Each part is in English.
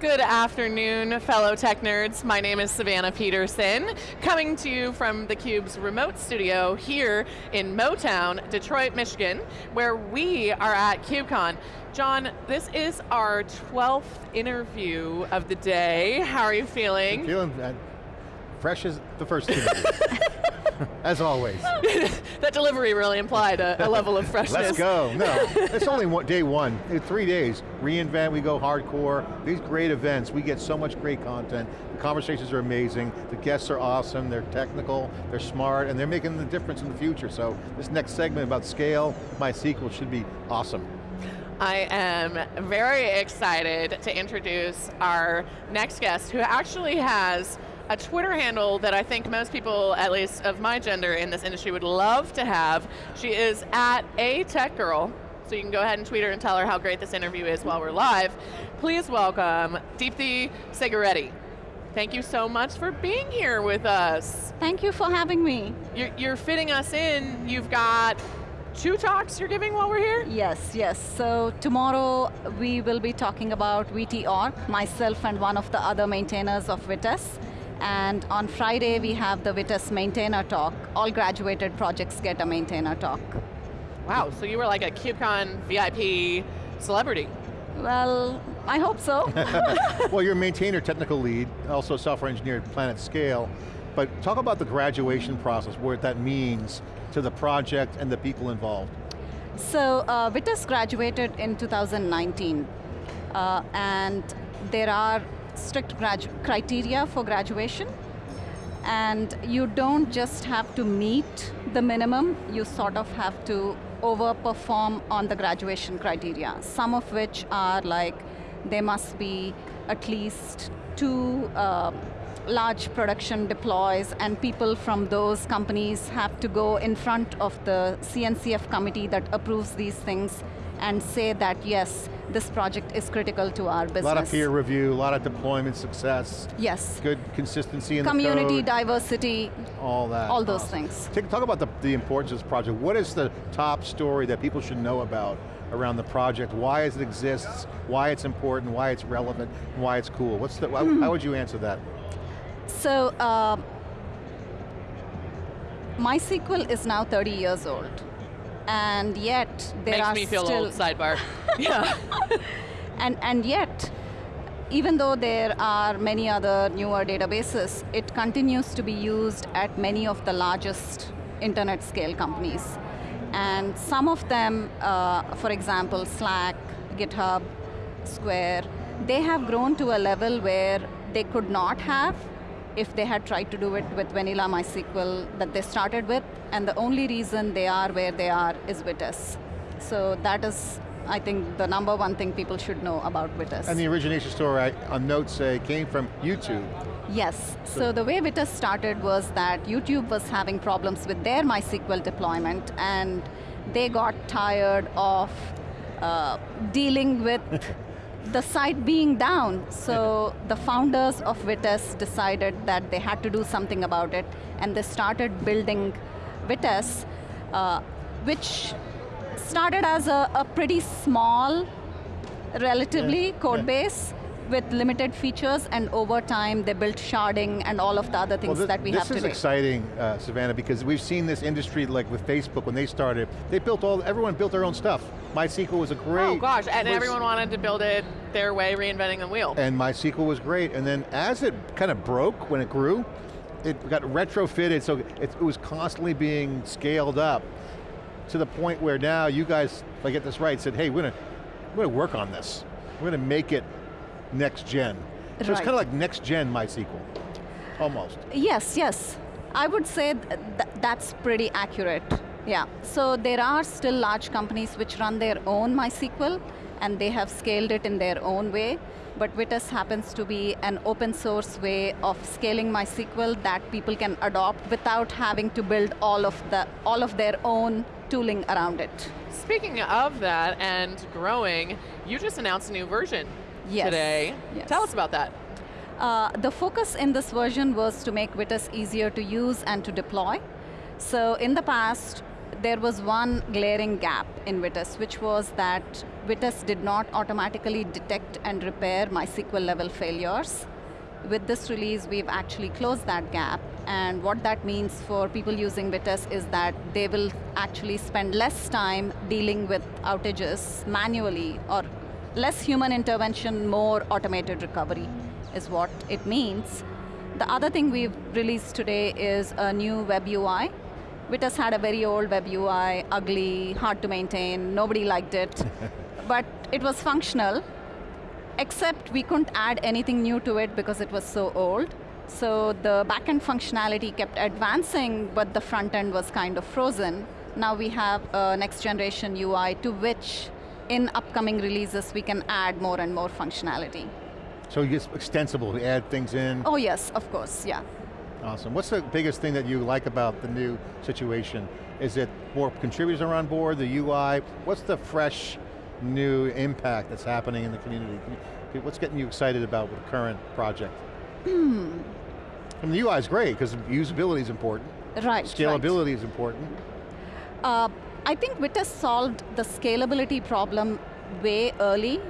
Good afternoon, fellow tech nerds. My name is Savannah Peterson, coming to you from theCUBE's remote studio here in Motown, Detroit, Michigan, where we are at KubeCon. John, this is our 12th interview of the day. How are you feeling? I'm feeling uh, fresh as the first interview. As always. that delivery really implied a, a, level of freshness. Let's go, no. it's only one, day one, three days. reInvent, we go hardcore. These great events, we get so much great content. The conversations are amazing, the guests are awesome, they're technical, they're smart, and they're making the difference in the future. So this next segment about scale, MySQL should be awesome. I am very excited to introduce our next guest who actually has a Twitter handle that I think most people, at least of my gender in this industry, would love to have. She is at a tech girl. So you can go ahead and tweet her and tell her how great this interview is while we're live. Please welcome Deepthi Sigireddy. Thank you so much for being here with us. Thank you for having me. You're, you're fitting us in. You've got two talks you're giving while we're here? Yes, yes. So tomorrow we will be talking about VT myself and one of the other maintainers of Vitess. And on Friday, we have the Vitess maintainer talk. All graduated projects get a maintainer talk. Wow, so you were like a KubeCon VIP celebrity. Well, I hope so. well, you're a maintainer, technical lead, also software engineer at PlanetScale. But talk about the graduation process, what that means to the project and the people involved. So, uh, Vitess graduated in 2019. Uh, and there are strict criteria for graduation. And you don't just have to meet the minimum, you sort of have to overperform on the graduation criteria. Some of which are like, there must be at least two uh, large production deploys and people from those companies have to go in front of the CNCF committee that approves these things and say that yes, this project is critical to our business. A lot of peer review, a lot of deployment success. Yes. Good consistency in Community, the code. diversity. All that. All those awesome. things. Take, talk about the, the importance of this project. What is the top story that people should know about around the project, why it exists, why it's important, why it's relevant, and why it's cool. What's the, mm how would you answer that? So, uh, MySQL is now 30 years old and yet there Makes are me feel still old, sidebar. yeah. and, and yet, even though there are many other newer databases, it continues to be used at many of the largest internet scale companies. And some of them, uh, for example, Slack, GitHub, Square, they have grown to a level where they could not have if they had tried to do it with vanilla MySQL that they started with, and the only reason they are where they are is Vitess. So that is, I think, the number one thing people should know about Vitess. And the origination story on notes say came from YouTube. Yes, so, so the way Vitess started was that YouTube was having problems with their MySQL deployment, and they got tired of uh, dealing with the site being down. So the founders of Vitess decided that they had to do something about it, and they started building Vitess, uh, which started as a, a pretty small, relatively, yeah. code yeah. base, with limited features, and over time they built sharding and all of the other things well, this, that we have today. This is exciting, uh, Savannah, because we've seen this industry like with Facebook when they started, they built all, everyone built their own stuff. MySQL was a oh, great... Oh gosh, and everyone wanted to build it their way, reinventing the wheel. And MySQL was great, and then as it kind of broke when it grew, it got retrofitted, so it, it was constantly being scaled up to the point where now you guys, if I get this right, said, hey, we're going to, we're going to work on this. We're going to make it next gen. So right. it's kind of like next gen MySQL, almost. Yes, yes. I would say th that's pretty accurate. Yeah, so there are still large companies which run their own MySQL and they have scaled it in their own way, but Vitess happens to be an open source way of scaling MySQL that people can adopt without having to build all of, the, all of their own tooling around it. Speaking of that and growing, you just announced a new version yes. today. Yes. Tell us about that. Uh, the focus in this version was to make Vitess easier to use and to deploy. So in the past, there was one glaring gap in Vitess, which was that Vitess did not automatically detect and repair MySQL level failures. With this release, we've actually closed that gap, and what that means for people using Vitess is that they will actually spend less time dealing with outages manually, or less human intervention, more automated recovery is what it means. The other thing we've released today is a new web UI. Vitess had a very old web UI, ugly, hard to maintain, nobody liked it. but it was functional, except we couldn't add anything new to it because it was so old. So the backend functionality kept advancing, but the front end was kind of frozen. Now we have a next generation UI to which in upcoming releases we can add more and more functionality. So it's extensible, we add things in? Oh yes, of course, yeah. Awesome, what's the biggest thing that you like about the new situation? Is it more contributors are on board, the UI? What's the fresh, new impact that's happening in the community? What's getting you excited about the current project? Hmm. mean, the UI is great, because usability is important. Right, Scalability right. is important. Uh, I think Vitess solved the scalability problem way early,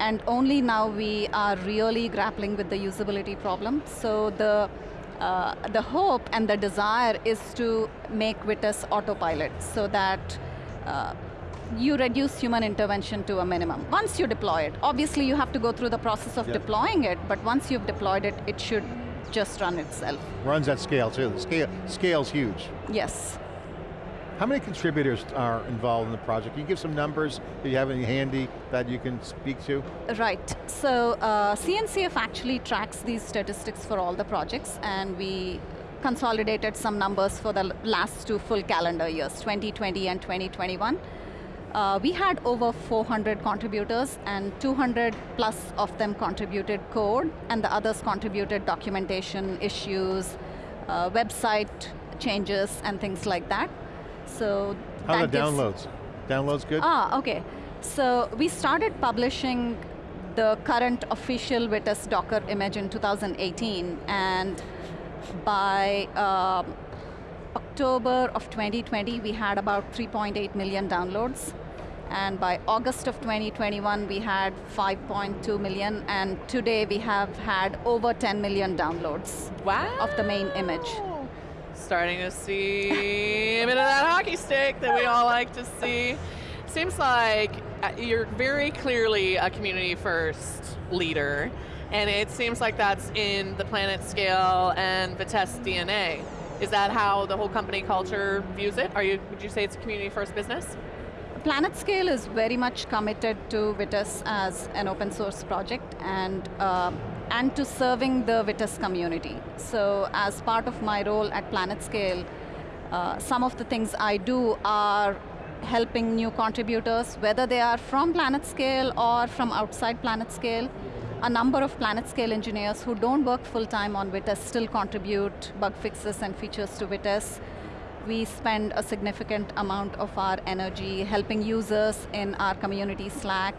and only now we are really grappling with the usability problem. So the, uh, the hope and the desire is to make Vitess autopilot so that uh, you reduce human intervention to a minimum. Once you deploy it, obviously you have to go through the process of yep. deploying it, but once you've deployed it, it should just run itself. Runs at scale too, the scale, scale's huge. Yes. How many contributors are involved in the project? Can you give some numbers, that you have any handy that you can speak to? Right, so uh, CNCF actually tracks these statistics for all the projects and we consolidated some numbers for the last two full calendar years, 2020 and 2021. Uh, we had over 400 contributors and 200 plus of them contributed code and the others contributed documentation issues, uh, website changes and things like that. So How are the downloads? Downloads good? Ah, okay. So we started publishing the current official Vitess Docker image in 2018, and by uh, October of 2020, we had about 3.8 million downloads. And by August of 2021, we had 5.2 million, and today we have had over 10 million downloads wow. of the main image starting to see stick that we all like to see. Seems like uh, you're very clearly a community first leader, and it seems like that's in the PlanetScale and Vitess DNA. Is that how the whole company culture views it? Are you, would you say it's a community first business? PlanetScale is very much committed to Vitess as an open source project, and uh, and to serving the Vitess community. So as part of my role at PlanetScale, uh, some of the things I do are helping new contributors, whether they are from PlanetScale or from outside PlanetScale. A number of PlanetScale engineers who don't work full-time on Vitess still contribute bug fixes and features to Vitess. We spend a significant amount of our energy helping users in our community Slack,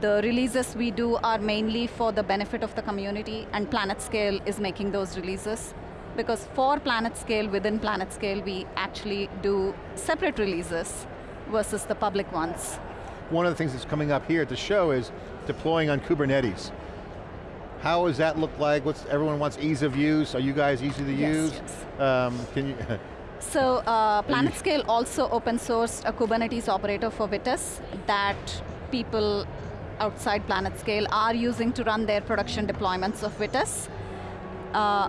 the releases we do are mainly for the benefit of the community, and PlanetScale is making those releases. Because for PlanetScale, within PlanetScale, we actually do separate releases versus the public ones. One of the things that's coming up here at the show is deploying on Kubernetes. How does that look like? What's, everyone wants ease of use. Are you guys easy to yes, use? Yes. Um, can you? so uh, PlanetScale also open sourced a Kubernetes operator for Vitess that people outside PlanetScale are using to run their production deployments of Vitess. Uh,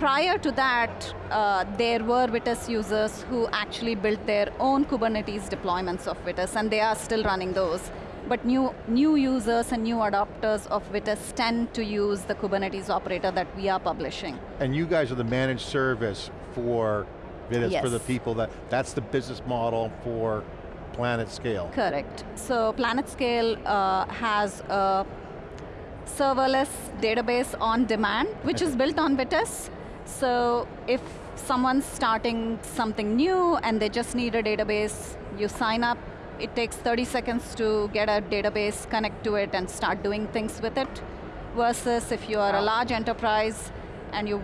prior to that, uh, there were Vitess users who actually built their own Kubernetes deployments of Vitess, and they are still running those. But new, new users and new adopters of Vitess tend to use the Kubernetes operator that we are publishing. And you guys are the managed service for Vitess, yes. for the people that, that's the business model for PlanetScale. Correct. So PlanetScale uh, has a serverless database on demand, which is built on Vitess. So if someone's starting something new and they just need a database, you sign up, it takes 30 seconds to get a database, connect to it, and start doing things with it. Versus if you are a large enterprise and you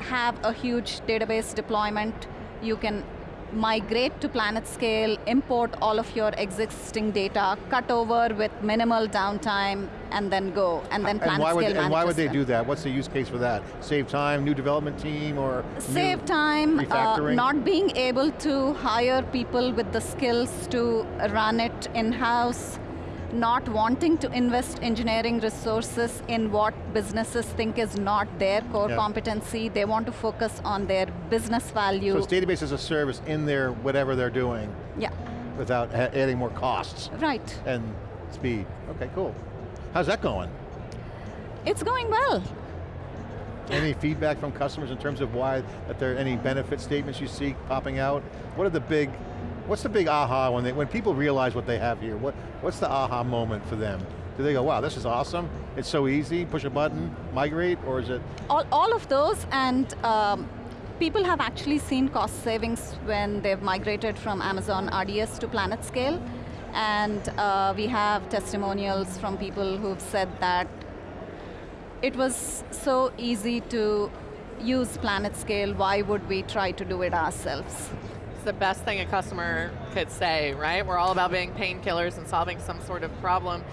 have a huge database deployment, you can migrate to PlanetScale, import all of your existing data, cut over with minimal downtime, and then go, and then planet and why would, And why would they do that? What's the use case for that? Save time, new development team, or Save time, uh, refactoring? not being able to hire people with the skills to run it in-house, not wanting to invest engineering resources in what businesses think is not their core competency. They want to focus on their business value. So it's database as a service in their whatever they're doing yeah, without adding more costs right. and speed. Okay, cool. How's that going? It's going well. Any feedback from customers in terms of why, that there are any benefit statements you see popping out? What are the big, what's the big aha when they, when people realize what they have here? What, what's the aha moment for them? Do they go, wow, this is awesome, it's so easy, push a button, migrate, or is it, all, all of those and um, people have actually seen cost savings when they've migrated from Amazon RDS to PlanetScale. And uh, we have testimonials from people who've said that it was so easy to use PlanetScale, why would we try to do it ourselves? It's the best thing a customer could say, right? We're all about being painkillers and solving some sort of problem.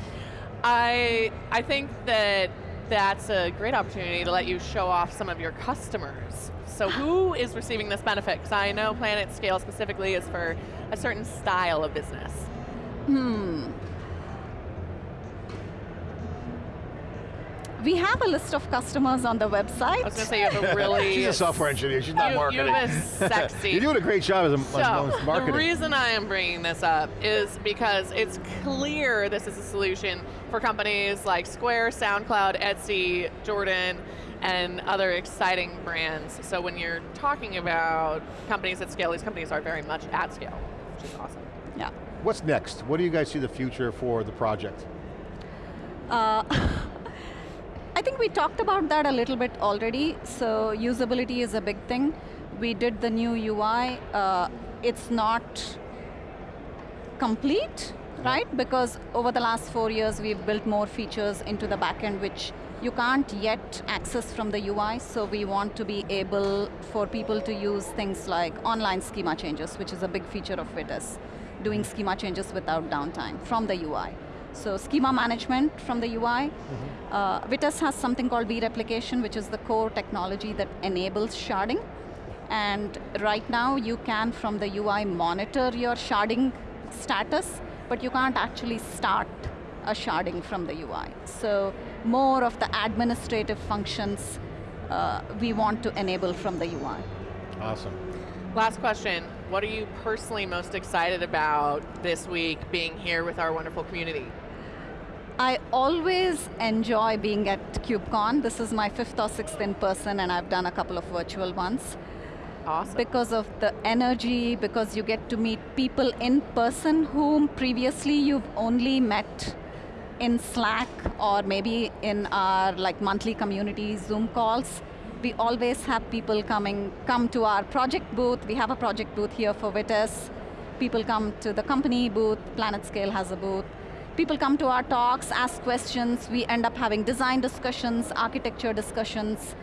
I, I think that that's a great opportunity to let you show off some of your customers. So who is receiving this benefit? Because I know PlanetScale specifically is for a certain style of business. Hmm. We have a list of customers on the website. I was going to say you have a really... she's a software engineer, she's not you, marketing. You have a sexy... You're doing a great job as a So, as marketing. the reason I am bringing this up is because it's clear this is a solution for companies like Square, SoundCloud, Etsy, Jordan, and other exciting brands. So when you're talking about companies at scale, these companies are very much at scale, which is awesome. yeah. What's next? What do you guys see the future for the project? Uh, I think we talked about that a little bit already. So usability is a big thing. We did the new UI. Uh, it's not complete, right? Because over the last four years, we've built more features into the backend, which you can't yet access from the UI. So we want to be able for people to use things like online schema changes, which is a big feature of Vitess, doing schema changes without downtime from the UI. So schema management from the UI. Uh, Vitess has something called vReplication, which is the core technology that enables sharding. And right now, you can, from the UI, monitor your sharding status, but you can't actually start a sharding from the UI. So more of the administrative functions uh, we want to enable from the UI. Awesome. Last question. What are you personally most excited about this week being here with our wonderful community? I always enjoy being at KubeCon. This is my fifth or sixth in person, and I've done a couple of virtual ones. Awesome. Because of the energy, because you get to meet people in person whom previously you've only met in Slack or maybe in our like monthly community Zoom calls. We always have people coming, come to our project booth. We have a project booth here for Vitess. People come to the company booth, PlanetScale has a booth. People come to our talks, ask questions. We end up having design discussions, architecture discussions.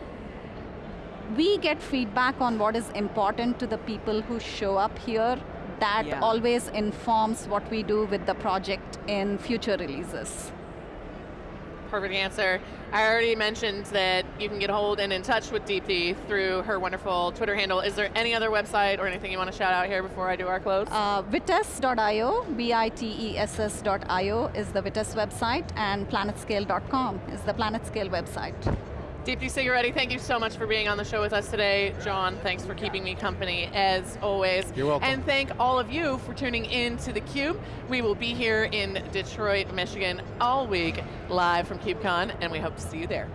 We get feedback on what is important to the people who show up here. That Yeah. always informs what we do with the project in future releases. Perfect answer. I already mentioned that you can get hold and in touch with Deepthi through her wonderful Twitter handle. Is there any other website or anything you want to shout out here before I do our close? Uh, Vitess.io, V-I-T-E-S-S.io is the Vitess website, and planetscale.com is the Planetscale website. Deepthi Sigireddy, thank you so much for being on the show with us today. John, thanks for keeping me company as always. You're welcome. And thank all of you for tuning in to theCUBE. We will be here in Detroit, Michigan all week, live from KubeCon, and we hope to see you there.